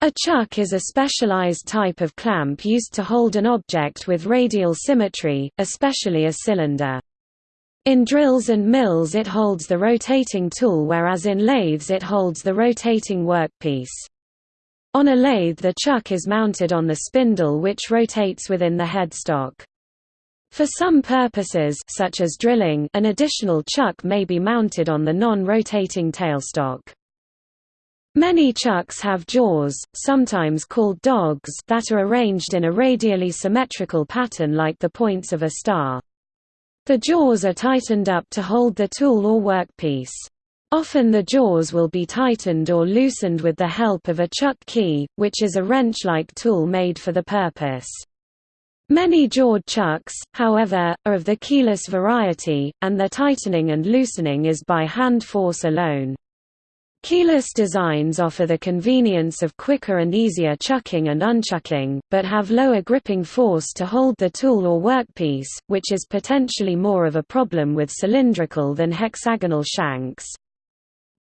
A chuck is a specialized type of clamp used to hold an object with radial symmetry, especially a cylinder. In drills and mills it holds the rotating tool whereas in lathes it holds the rotating workpiece. On a lathe the chuck is mounted on the spindle which rotates within the headstock. For some purposes such as drilling an additional chuck may be mounted on the non-rotating tailstock. Many chucks have jaws, sometimes called dogs that are arranged in a radially symmetrical pattern like the points of a star. The jaws are tightened up to hold the tool or workpiece. Often the jaws will be tightened or loosened with the help of a chuck key, which is a wrench-like tool made for the purpose. Many jawed chucks, however, are of the keyless variety, and their tightening and loosening is by hand force alone. Keyless designs offer the convenience of quicker and easier chucking and unchucking, but have lower gripping force to hold the tool or workpiece, which is potentially more of a problem with cylindrical than hexagonal shanks.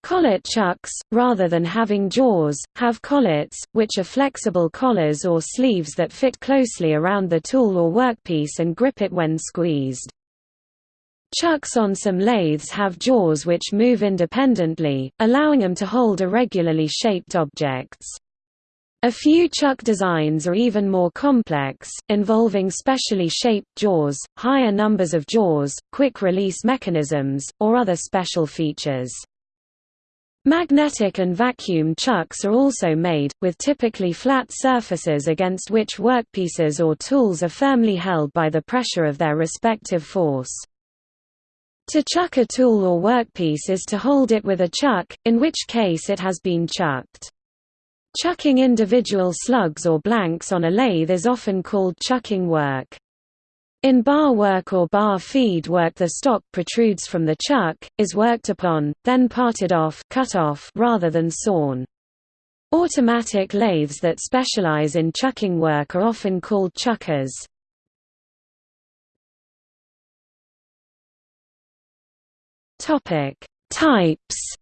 Collet chucks, rather than having jaws, have collets, which are flexible collars or sleeves that fit closely around the tool or workpiece and grip it when squeezed. Chucks on some lathes have jaws which move independently, allowing them to hold irregularly shaped objects. A few chuck designs are even more complex, involving specially shaped jaws, higher numbers of jaws, quick-release mechanisms, or other special features. Magnetic and vacuum chucks are also made, with typically flat surfaces against which workpieces or tools are firmly held by the pressure of their respective force. To chuck a tool or workpiece is to hold it with a chuck, in which case it has been chucked. Chucking individual slugs or blanks on a lathe is often called chucking work. In bar work or bar feed work the stock protrudes from the chuck, is worked upon, then parted off, cut off rather than sawn. Automatic lathes that specialize in chucking work are often called chuckers. Topic: Types.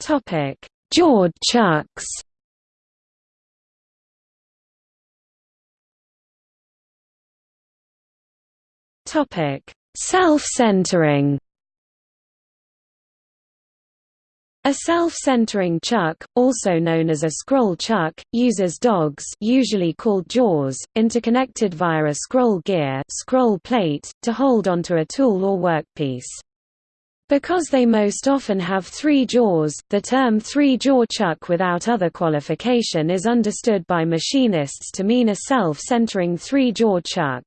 Topic: Jawed chucks. Topic: Self-centering. A self-centering chuck, also known as a scroll chuck, uses dogs usually called jaws, interconnected via a scroll gear scroll plate, to hold onto a tool or workpiece. Because they most often have three jaws, the term three-jaw chuck without other qualification is understood by machinists to mean a self-centering three-jaw chuck.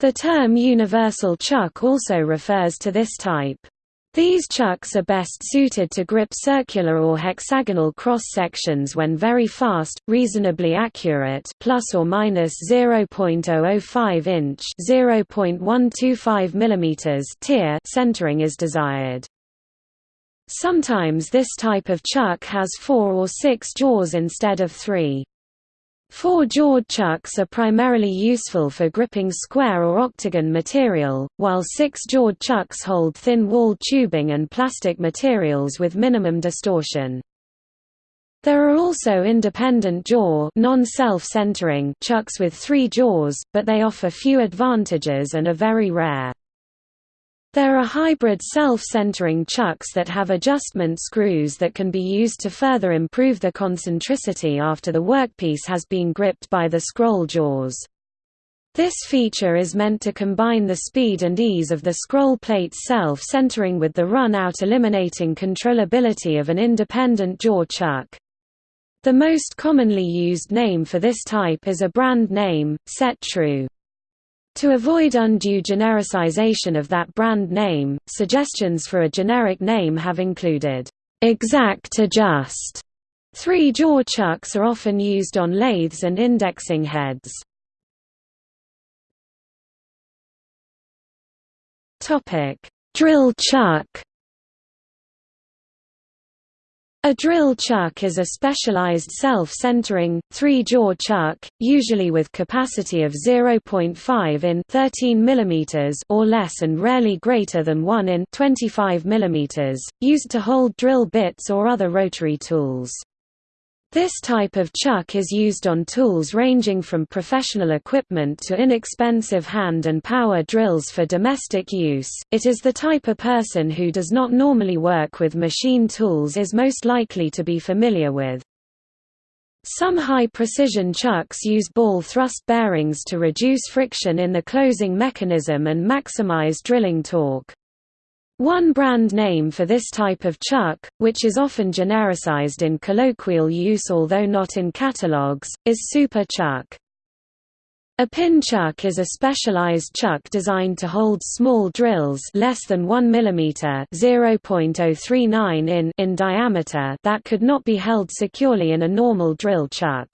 The term universal chuck also refers to this type. These chucks are best suited to grip circular or hexagonal cross-sections when very fast, reasonably accurate plus or minus 0.005 inch (0.125 mm) tear centering is desired. Sometimes this type of chuck has four or six jaws instead of three. Four-jawed chucks are primarily useful for gripping square or octagon material, while six-jawed chucks hold thin-walled tubing and plastic materials with minimum distortion. There are also independent jaw non-self-centering chucks with three jaws, but they offer few advantages and are very rare. There are hybrid self-centering chucks that have adjustment screws that can be used to further improve the concentricity after the workpiece has been gripped by the scroll jaws. This feature is meant to combine the speed and ease of the scroll plate's self-centering with the run-out eliminating controllability of an independent jaw chuck. The most commonly used name for this type is a brand name, Set True. To avoid undue genericization of that brand name, suggestions for a generic name have included, "'Exact Adjust' Three-jaw chucks are often used on lathes and indexing heads. Drill chuck A drill chuck is a specialized self-centering, three-jaw chuck, usually with capacity of 0.5 in 13 mm or less and rarely greater than 1 in 25 mm, used to hold drill bits or other rotary tools. This type of chuck is used on tools ranging from professional equipment to inexpensive hand and power drills for domestic use. It is the type of person who does not normally work with machine tools is most likely to be familiar with. Some high-precision chucks use ball thrust bearings to reduce friction in the closing mechanism and maximize drilling torque. One brand name for this type of chuck, which is often genericized in colloquial use although not in catalogs, is Super Chuck. A pin chuck is a specialized chuck designed to hold small drills less than 1 mm (0.039 in) in diameter that could not be held securely in a normal drill chuck.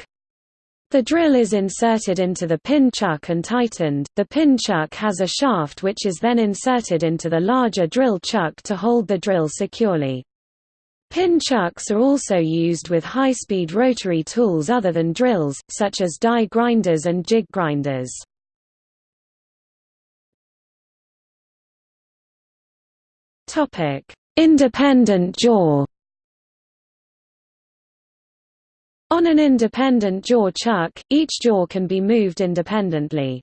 The drill is inserted into the pin chuck and tightened. The pin chuck has a shaft which is then inserted into the larger drill chuck to hold the drill securely. Pin chucks are also used with high-speed rotary tools other than drills, such as die grinders and jig grinders. Independent jaw On an independent jaw chuck, each jaw can be moved independently.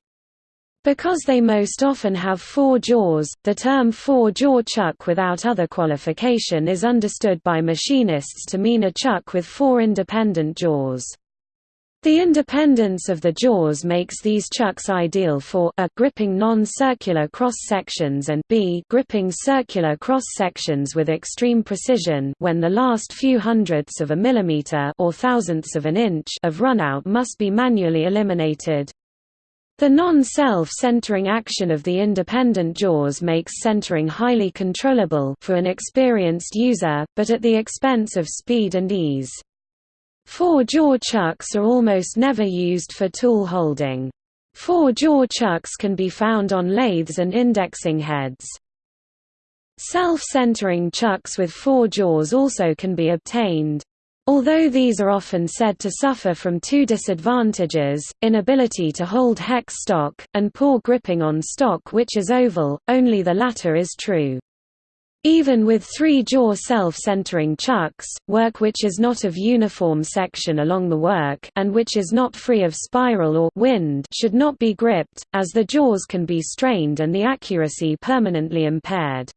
Because they most often have four jaws, the term four-jaw chuck without other qualification is understood by machinists to mean a chuck with four independent jaws. The independence of the jaws makes these chucks ideal for a gripping non-circular cross-sections and b gripping circular cross-sections with extreme precision when the last few hundredths of a millimeter or thousandths of an inch of runout must be manually eliminated. The non-self-centering action of the independent jaws makes centering highly controllable for an experienced user, but at the expense of speed and ease. Four-jaw chucks are almost never used for tool holding. Four-jaw chucks can be found on lathes and indexing heads. Self-centering chucks with four jaws also can be obtained. Although these are often said to suffer from two disadvantages, inability to hold hex stock, and poor gripping on stock which is oval, only the latter is true. Even with three-jaw self-centering chucks, work which is not of uniform section along the work and which is not free of spiral or wind should not be gripped, as the jaws can be strained and the accuracy permanently impaired.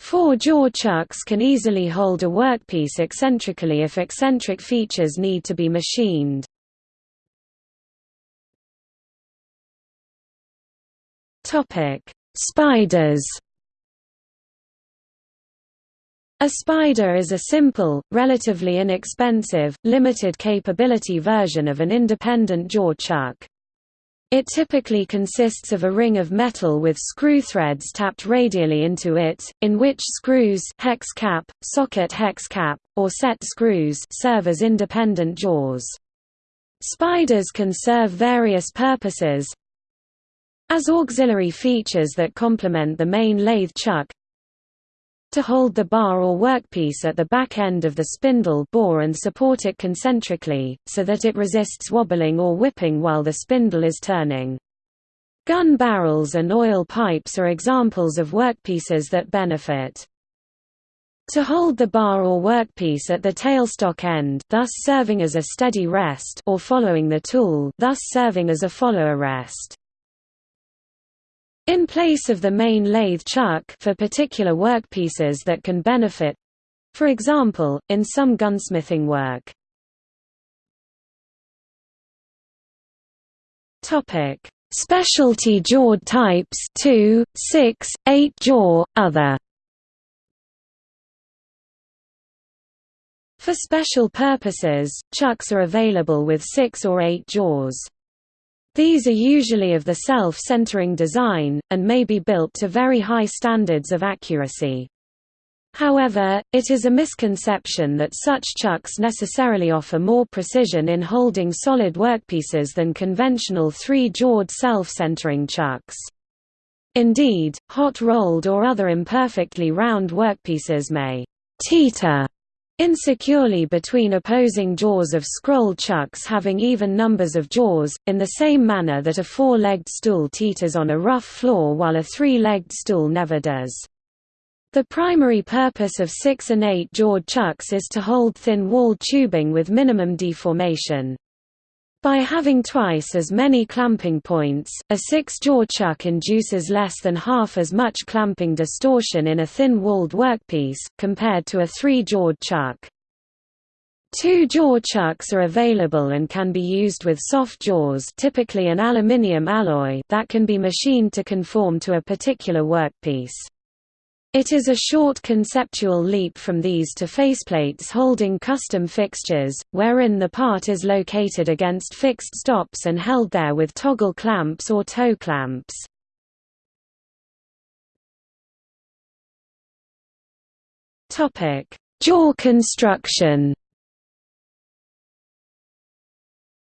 Four-jaw chucks can easily hold a workpiece eccentrically if eccentric features need to be machined. Spiders a spider is a simple, relatively inexpensive, limited capability version of an independent jaw chuck. It typically consists of a ring of metal with screw threads tapped radially into it, in which screws hex cap, socket hex cap, or set screws serve as independent jaws. Spiders can serve various purposes as auxiliary features that complement the main lathe chuck, to hold the bar or workpiece at the back end of the spindle bore and support it concentrically, so that it resists wobbling or whipping while the spindle is turning. Gun barrels and oil pipes are examples of workpieces that benefit. To hold the bar or workpiece at the tailstock end thus serving as a steady rest or following the tool thus serving as a follower rest. In place of the main lathe chuck for particular workpieces that can benefit for example, in some gunsmithing work. Topic: Specialty jawed types 2, 6, 8 jaw, other. For special purposes, chucks are available with 6 or 8 jaws. These are usually of the self-centering design, and may be built to very high standards of accuracy. However, it is a misconception that such chucks necessarily offer more precision in holding solid workpieces than conventional three-jawed self-centering chucks. Indeed, hot-rolled or other imperfectly round workpieces may «teeter» insecurely between opposing jaws of scroll chucks having even numbers of jaws, in the same manner that a four-legged stool teeters on a rough floor while a three-legged stool never does. The primary purpose of six- and eight-jawed chucks is to hold thin-walled tubing with minimum deformation. By having twice as many clamping points, a six-jaw chuck induces less than half as much clamping distortion in a thin-walled workpiece, compared to a three-jawed chuck. Two-jaw chucks are available and can be used with soft jaws typically an aluminium alloy that can be machined to conform to a particular workpiece. It is a short conceptual leap from these to faceplates holding custom fixtures, wherein the part is located against fixed stops and held there with toggle clamps or toe clamps. Jaw construction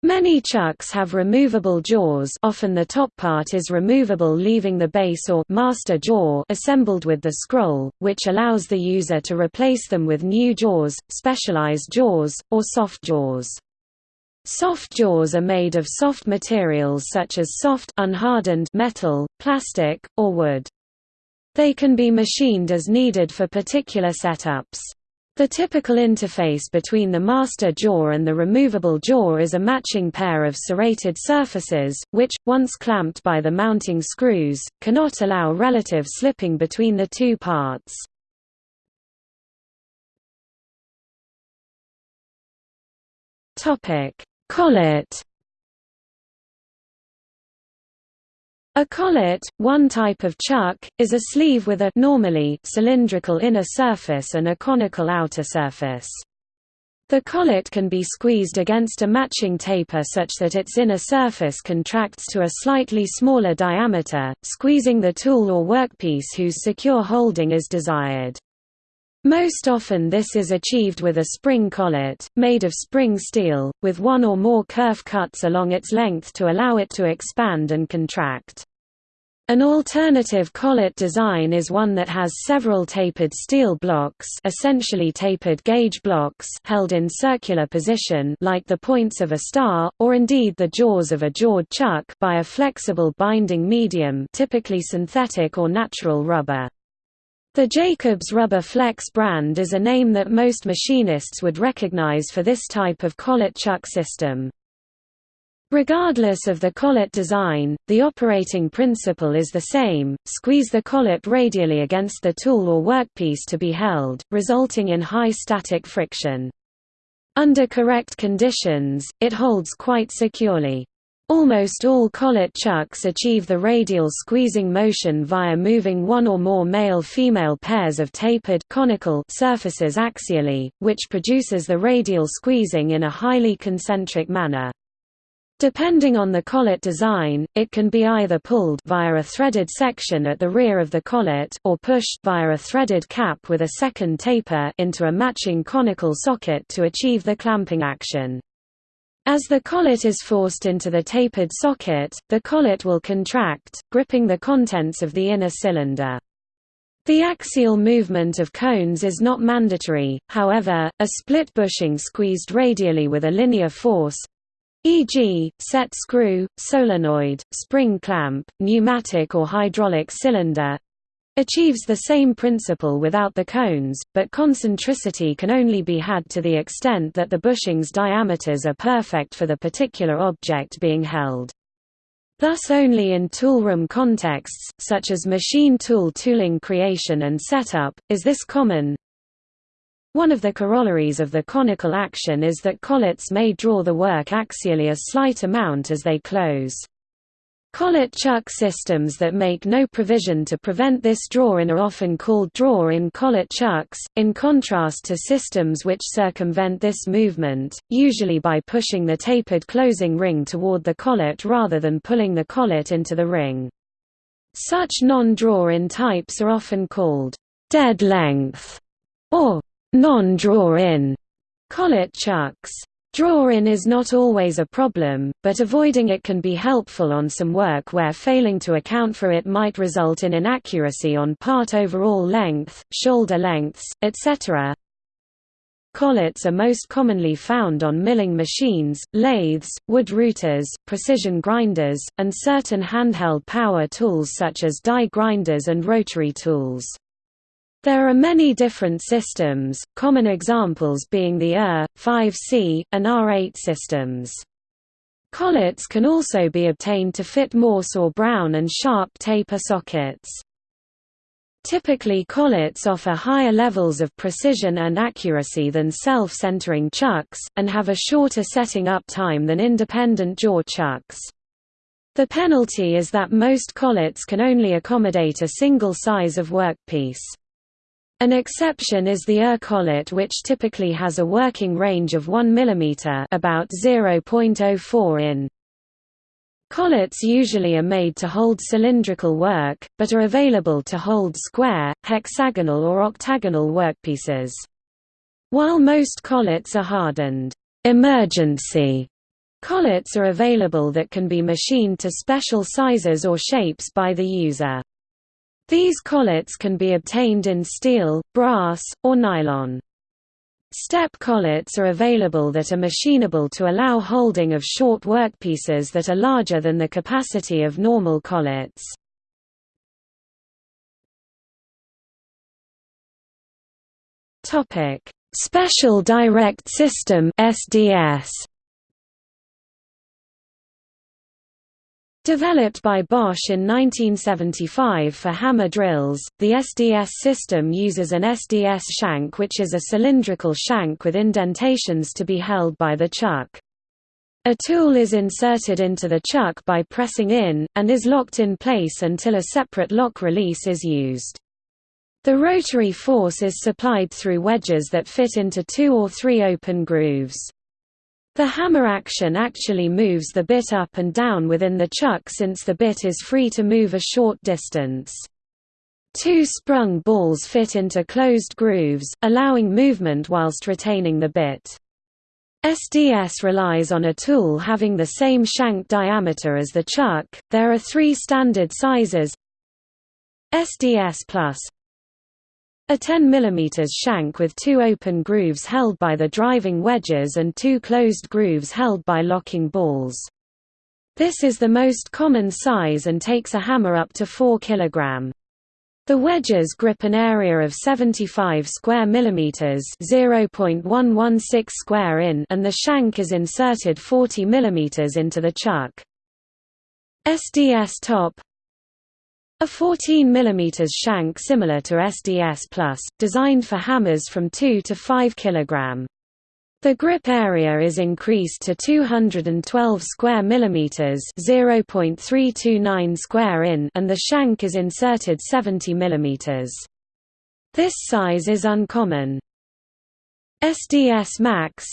Many chucks have removable jaws often the top part is removable leaving the base or master jaw assembled with the scroll, which allows the user to replace them with new jaws, specialized jaws, or soft jaws. Soft jaws are made of soft materials such as soft unhardened metal, plastic, or wood. They can be machined as needed for particular setups. The typical interface between the master jaw and the removable jaw is a matching pair of serrated surfaces, which, once clamped by the mounting screws, cannot allow relative slipping between the two parts. Collet A collet, one type of chuck, is a sleeve with a normally cylindrical inner surface and a conical outer surface. The collet can be squeezed against a matching taper such that its inner surface contracts to a slightly smaller diameter, squeezing the tool or workpiece whose secure holding is desired. Most often this is achieved with a spring collet, made of spring steel, with one or more kerf cuts along its length to allow it to expand and contract. An alternative collet design is one that has several tapered steel blocks essentially tapered gauge blocks held in circular position like the points of a star, or indeed the jaws of a jawed chuck by a flexible binding medium typically synthetic or natural rubber. The Jacobs Rubber Flex brand is a name that most machinists would recognize for this type of collet chuck system. Regardless of the collet design, the operating principle is the same, squeeze the collet radially against the tool or workpiece to be held, resulting in high static friction. Under correct conditions, it holds quite securely. Almost all collet chucks achieve the radial squeezing motion via moving one or more male-female pairs of tapered conical surfaces axially, which produces the radial squeezing in a highly concentric manner. Depending on the collet design, it can be either pulled via a threaded section at the rear of the collet or pushed via a threaded cap with a second taper into a matching conical socket to achieve the clamping action. As the collet is forced into the tapered socket, the collet will contract, gripping the contents of the inner cylinder. The axial movement of cones is not mandatory, however, a split bushing squeezed radially with a linear force e.g., set screw, solenoid, spring clamp, pneumatic or hydraulic cylinder, achieves the same principle without the cones, but concentricity can only be had to the extent that the bushing's diameters are perfect for the particular object being held. Thus only in toolroom contexts, such as machine tool tooling creation and setup, is this common. One of the corollaries of the conical action is that collets may draw the work axially a slight amount as they close. Collet chuck systems that make no provision to prevent this draw-in are often called draw-in collet chucks, in contrast to systems which circumvent this movement, usually by pushing the tapered closing ring toward the collet rather than pulling the collet into the ring. Such non-draw-in types are often called dead length or non-draw-in collet chucks. Draw-in is not always a problem, but avoiding it can be helpful on some work where failing to account for it might result in inaccuracy on part overall length, shoulder lengths, etc. Collets are most commonly found on milling machines, lathes, wood routers, precision grinders, and certain handheld power tools such as die grinders and rotary tools. There are many different systems, common examples being the ER, 5C, and R8 systems. Collets can also be obtained to fit Morse or Brown and Sharpe taper sockets. Typically collets offer higher levels of precision and accuracy than self-centering chucks, and have a shorter setting up time than independent jaw chucks. The penalty is that most collets can only accommodate a single size of workpiece. An exception is the ER collet which typically has a working range of 1 mm about 0.04 in. Collets usually are made to hold cylindrical work, but are available to hold square, hexagonal or octagonal workpieces. While most collets are hardened emergency collets are available that can be machined to special sizes or shapes by the user. These collets can be obtained in steel, brass, or nylon. Step collets are available that are machinable to allow holding of short workpieces that are larger than the capacity of normal collets. Special Direct System SDS Developed by Bosch in 1975 for hammer drills, the SDS system uses an SDS shank which is a cylindrical shank with indentations to be held by the chuck. A tool is inserted into the chuck by pressing in, and is locked in place until a separate lock release is used. The rotary force is supplied through wedges that fit into two or three open grooves. The hammer action actually moves the bit up and down within the chuck since the bit is free to move a short distance. Two sprung balls fit into closed grooves, allowing movement whilst retaining the bit. SDS relies on a tool having the same shank diameter as the chuck. There are three standard sizes SDS Plus a 10 mm shank with two open grooves held by the driving wedges and two closed grooves held by locking balls. This is the most common size and takes a hammer up to 4 kg. The wedges grip an area of 75 square millimeters (0.116 square in) and the shank is inserted 40 millimeters into the chuck. SDS top a 14 mm shank similar to SDS Plus, designed for hammers from 2 to 5 kg. The grip area is increased to 212 square millimeters (0.329 square in) and the shank is inserted 70 millimeters. This size is uncommon. SDS Max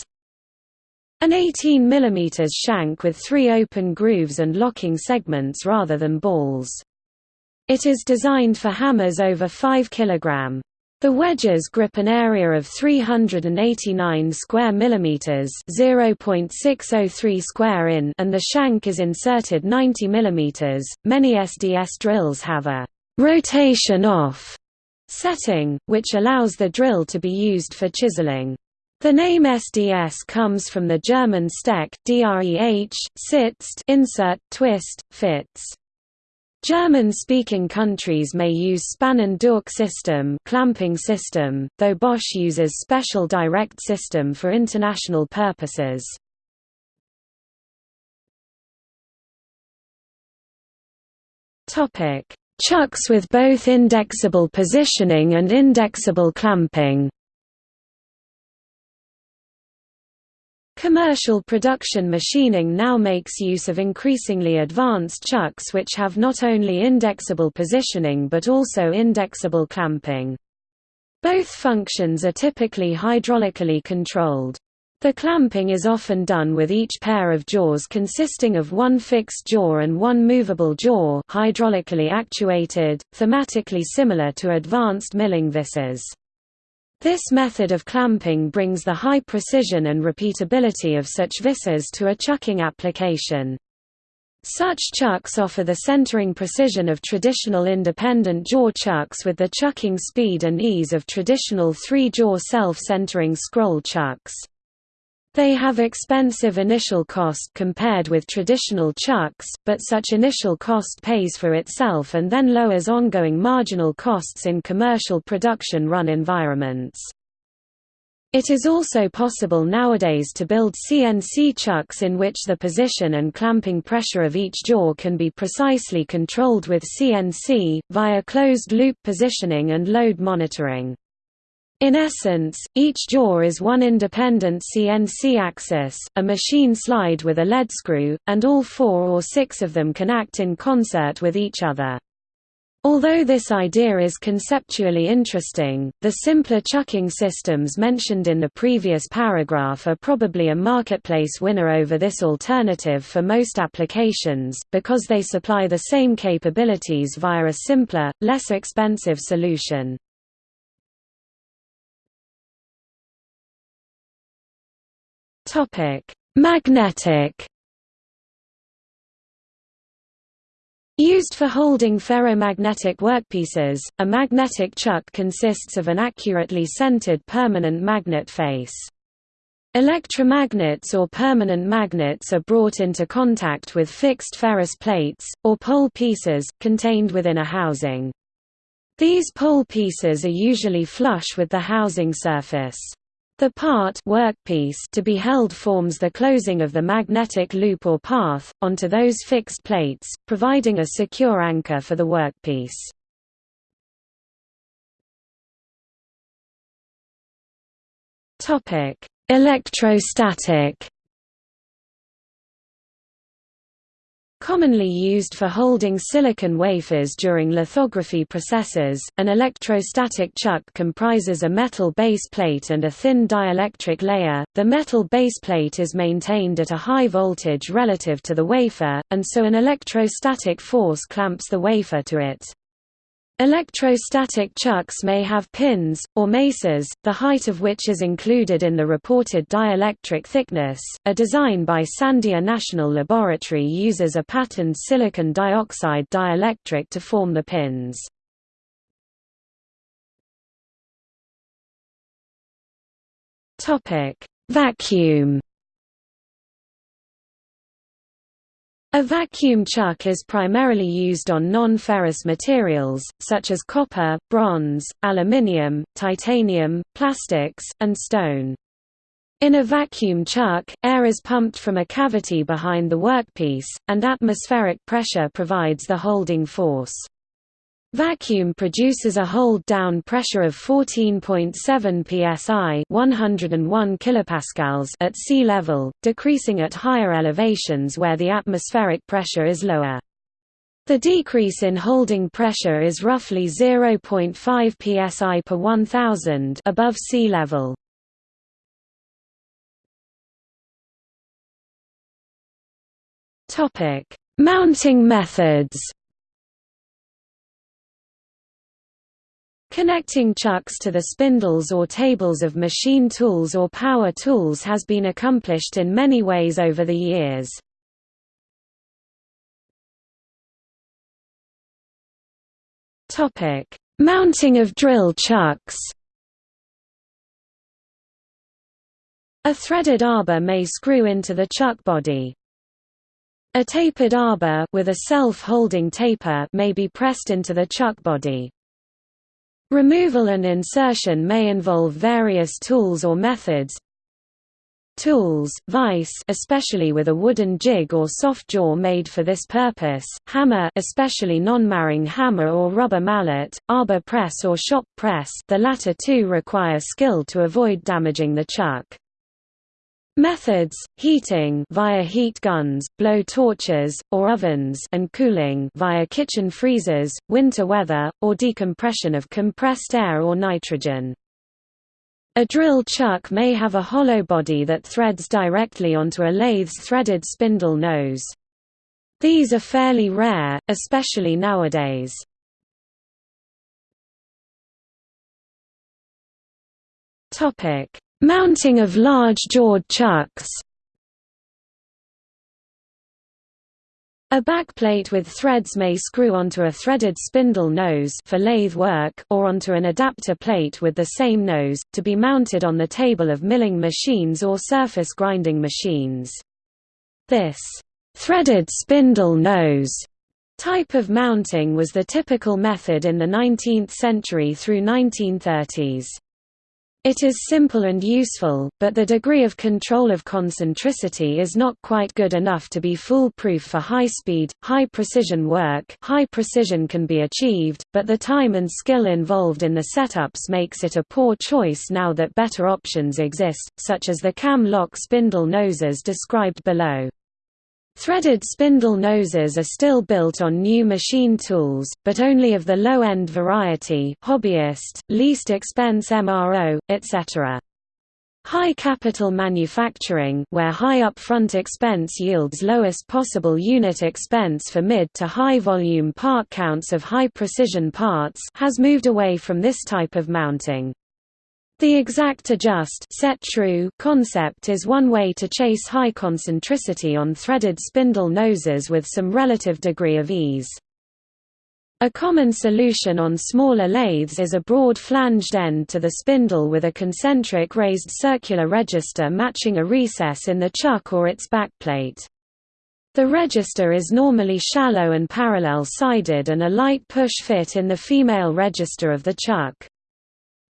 an 18 mm shank with three open grooves and locking segments rather than balls. It is designed for hammers over 5 kg. The wedges grip an area of 389 square millimeters, 0.603 square in, and the shank is inserted 90 millimeters. Many SDS drills have a rotation off setting, which allows the drill to be used for chiseling. The name SDS comes from the German Steck, dreh, sitzt, insert, twist, fits. German-speaking countries may use Spannen durch system clamping system, though Bosch uses special direct system for international purposes. Topic: Chucks with both indexable positioning and indexable clamping Commercial production machining now makes use of increasingly advanced chucks which have not only indexable positioning but also indexable clamping. Both functions are typically hydraulically controlled. The clamping is often done with each pair of jaws consisting of one fixed jaw and one movable jaw hydraulically actuated, thematically similar to advanced milling vises. This method of clamping brings the high precision and repeatability of such vises to a chucking application. Such chucks offer the centering precision of traditional independent jaw chucks with the chucking speed and ease of traditional three-jaw self-centering scroll chucks. They have expensive initial cost compared with traditional chucks, but such initial cost pays for itself and then lowers ongoing marginal costs in commercial production run environments. It is also possible nowadays to build CNC chucks in which the position and clamping pressure of each jaw can be precisely controlled with CNC, via closed-loop positioning and load monitoring. In essence, each jaw is one independent CNC axis, a machine slide with a lead screw, and all four or six of them can act in concert with each other. Although this idea is conceptually interesting, the simpler chucking systems mentioned in the previous paragraph are probably a marketplace winner over this alternative for most applications, because they supply the same capabilities via a simpler, less expensive solution. Magnetic Used for holding ferromagnetic workpieces, a magnetic chuck consists of an accurately centered permanent magnet face. Electromagnets or permanent magnets are brought into contact with fixed ferrous plates, or pole pieces, contained within a housing. These pole pieces are usually flush with the housing surface. The part workpiece to be held forms the closing of the magnetic loop or path, onto those fixed plates, providing a secure anchor for the workpiece. Electrostatic Commonly used for holding silicon wafers during lithography processes, an electrostatic chuck comprises a metal base plate and a thin dielectric layer. The metal base plate is maintained at a high voltage relative to the wafer, and so an electrostatic force clamps the wafer to it. Electrostatic chucks may have pins, or mesas, the height of which is included in the reported dielectric thickness. A design by Sandia National Laboratory uses a patterned silicon dioxide dielectric to form the pins. Vacuum A vacuum chuck is primarily used on non-ferrous materials, such as copper, bronze, aluminium, titanium, plastics, and stone. In a vacuum chuck, air is pumped from a cavity behind the workpiece, and atmospheric pressure provides the holding force. Vacuum produces a hold-down pressure of 14.7 psi 101 kilopascals at sea level, decreasing at higher elevations where the atmospheric pressure is lower. The decrease in holding pressure is roughly 0.5 psi per 1000 above sea level. Mounting methods Connecting chucks to the spindles or tables of machine tools or power tools has been accomplished in many ways over the years. Mounting of drill chucks A threaded arbor may screw into the chuck body. A tapered arbor with a self-holding taper may be pressed into the chuck body. Removal and insertion may involve various tools or methods. Tools, vise especially with a wooden jig or soft jaw made for this purpose, hammer especially non-marring hammer or rubber mallet, arbor press or shop press the latter two require skill to avoid damaging the chuck. Methods: heating via heat guns, blow torches, or ovens, and cooling via kitchen freezers, winter weather, or decompression of compressed air or nitrogen. A drill chuck may have a hollow body that threads directly onto a lathe's threaded spindle nose. These are fairly rare, especially nowadays. Topic: Mounting of large-jawed chucks A backplate with threads may screw onto a threaded spindle nose for lathe work or onto an adapter plate with the same nose, to be mounted on the table of milling machines or surface grinding machines. This threaded spindle nose type of mounting was the typical method in the 19th century through 1930s. It is simple and useful, but the degree of control of concentricity is not quite good enough to be foolproof for high-speed, high-precision work high precision can be achieved, but the time and skill involved in the setups makes it a poor choice now that better options exist, such as the cam lock spindle noses described below. Threaded spindle noses are still built on new machine tools, but only of the low-end variety hobbyist, least expense MRO, etc. High capital manufacturing where high upfront expense yields lowest possible unit expense for mid to high volume part counts of high precision parts has moved away from this type of mounting. The exact adjust set true concept is one way to chase high concentricity on threaded spindle noses with some relative degree of ease. A common solution on smaller lathes is a broad flanged end to the spindle with a concentric raised circular register matching a recess in the chuck or its backplate. The register is normally shallow and parallel-sided and a light push fit in the female register of the chuck.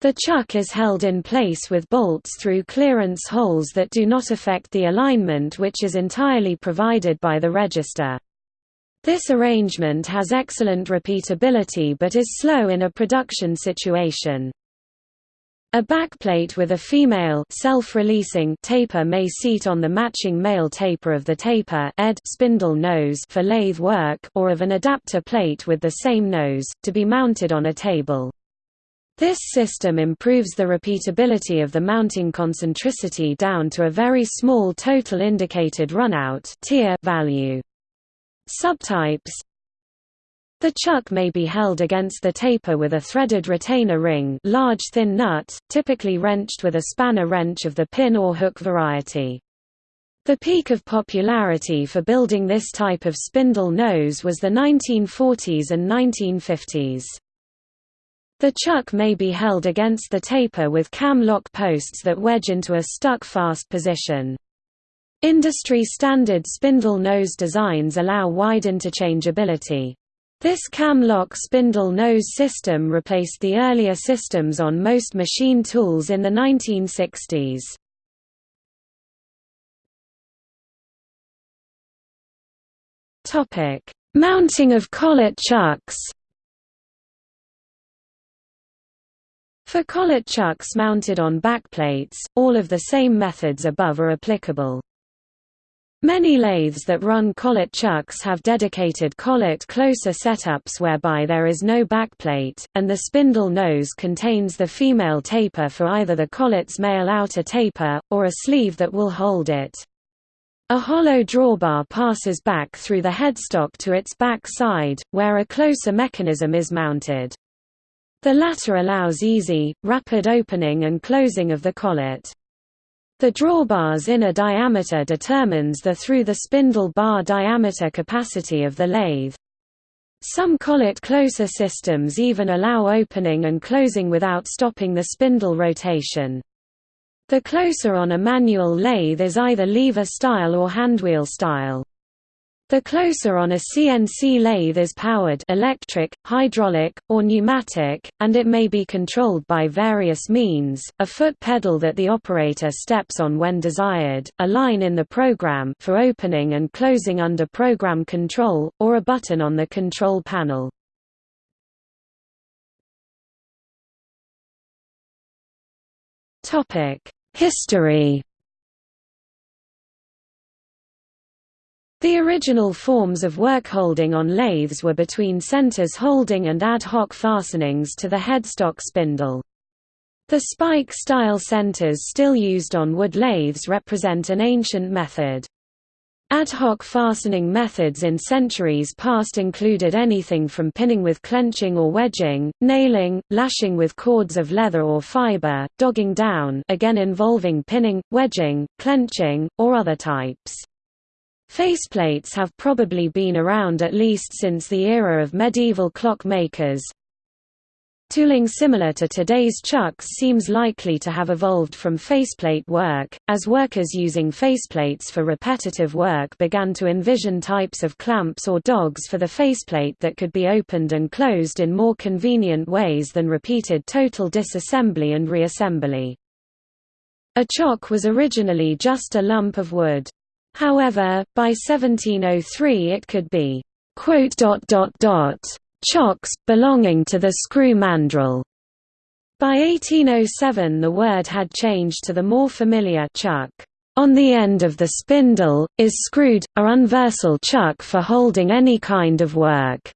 The chuck is held in place with bolts through clearance holes that do not affect the alignment which is entirely provided by the register. This arrangement has excellent repeatability but is slow in a production situation. A backplate with a female self-releasing taper may seat on the matching male taper of the taper ed spindle nose for lathe work or of an adapter plate with the same nose, to be mounted on a table. This system improves the repeatability of the mounting concentricity down to a very small total indicated runout value. Subtypes The chuck may be held against the taper with a threaded retainer ring large thin nut, typically wrenched with a spanner wrench of the pin or hook variety. The peak of popularity for building this type of spindle nose was the 1940s and 1950s. The chuck may be held against the taper with cam lock posts that wedge into a stuck-fast position. Industry-standard spindle nose designs allow wide interchangeability. This cam lock spindle nose system replaced the earlier systems on most machine tools in the 1960s. Mounting of collet chucks For collet chucks mounted on backplates, all of the same methods above are applicable. Many lathes that run collet chucks have dedicated collet closer setups whereby there is no backplate, and the spindle nose contains the female taper for either the collet's male outer taper, or a sleeve that will hold it. A hollow drawbar passes back through the headstock to its back side, where a closer mechanism is mounted. The latter allows easy, rapid opening and closing of the collet. The drawbar's inner diameter determines the through the spindle bar diameter capacity of the lathe. Some collet closer systems even allow opening and closing without stopping the spindle rotation. The closer on a manual lathe is either lever style or handwheel style. The closer on a CNC lathe is powered electric, hydraulic, or pneumatic, and it may be controlled by various means, a foot pedal that the operator steps on when desired, a line in the program for opening and closing under program control, or a button on the control panel. History The original forms of work holding on lathes were between centers holding and ad hoc fastenings to the headstock spindle. The spike-style centers still used on wood lathes represent an ancient method. Ad hoc fastening methods in centuries past included anything from pinning with clenching or wedging, nailing, lashing with cords of leather or fiber, dogging down again involving pinning, wedging, clenching, or other types. Faceplates have probably been around at least since the era of medieval clock makers. Tooling similar to today's chucks seems likely to have evolved from faceplate work, as workers using faceplates for repetitive work began to envision types of clamps or dogs for the faceplate that could be opened and closed in more convenient ways than repeated total disassembly and reassembly. A chock was originally just a lump of wood. However, by 1703 it could be chocks, belonging to the screw mandrel. By 1807 the word had changed to the more familiar chuck. On the end of the spindle, is screwed, a universal chuck for holding any kind of work.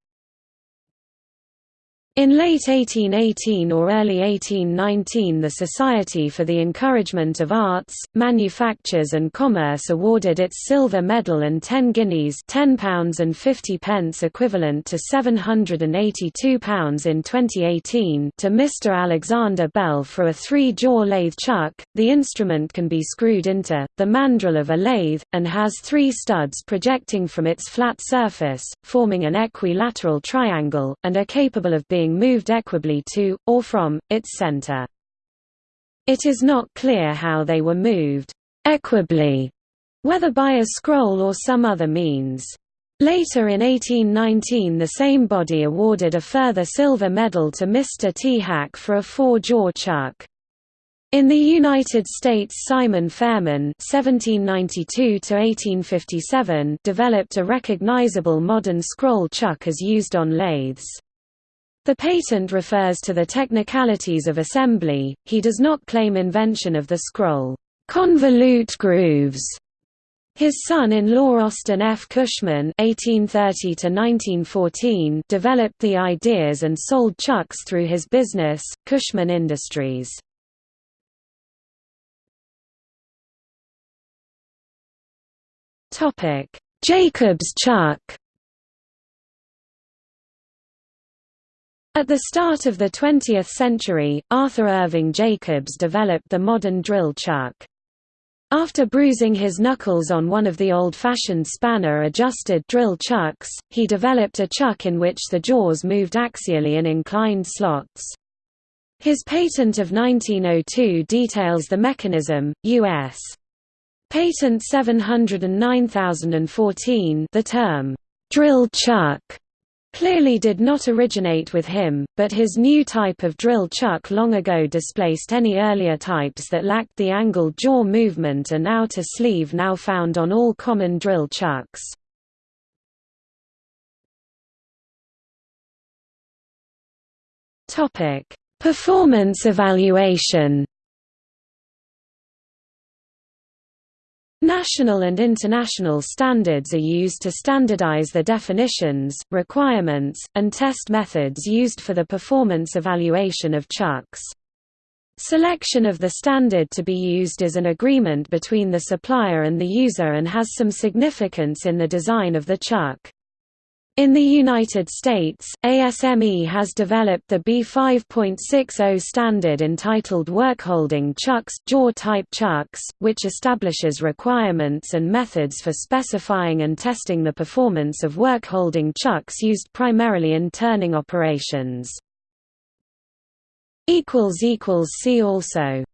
In late 1818 or early 1819 the Society for the Encouragement of Arts, Manufactures and Commerce awarded its silver medal and 10 guineas £10 and 50 pence equivalent to £782 in 2018 to Mr Alexander Bell for a three-jaw lathe chuck. The instrument can be screwed into, the mandrel of a lathe, and has three studs projecting from its flat surface, forming an equilateral triangle, and are capable of being being moved equably to, or from, its center. It is not clear how they were moved equably, whether by a scroll or some other means. Later in 1819 the same body awarded a further silver medal to Mr. T. Hack for a four-jaw chuck. In the United States Simon Fairman (1792–1857) developed a recognizable modern scroll chuck as used on lathes. The patent refers to the technicalities of assembly, he does not claim invention of the scroll convolute grooves. His son-in-law Austin F. Cushman (1830–1914) developed the ideas and sold chucks through his business, Cushman Industries. Topic: Jacobs chuck. At the start of the 20th century, Arthur Irving Jacobs developed the modern drill chuck. After bruising his knuckles on one of the old-fashioned spanner-adjusted drill chucks, he developed a chuck in which the jaws moved axially in inclined slots. His patent of 1902 details the mechanism, U.S. Patent 709014 the term, drill chuck clearly did not originate with him, but his new type of drill chuck long ago displaced any earlier types that lacked the angled jaw movement and outer sleeve now found on all common drill chucks. Performance evaluation National and international standards are used to standardize the definitions, requirements, and test methods used for the performance evaluation of chucks. Selection of the standard to be used is an agreement between the supplier and the user and has some significance in the design of the chuck. In the United States, ASME has developed the B5.60 standard entitled Workholding Chucks jaw-type chucks, which establishes requirements and methods for specifying and testing the performance of workholding chucks used primarily in turning operations. See also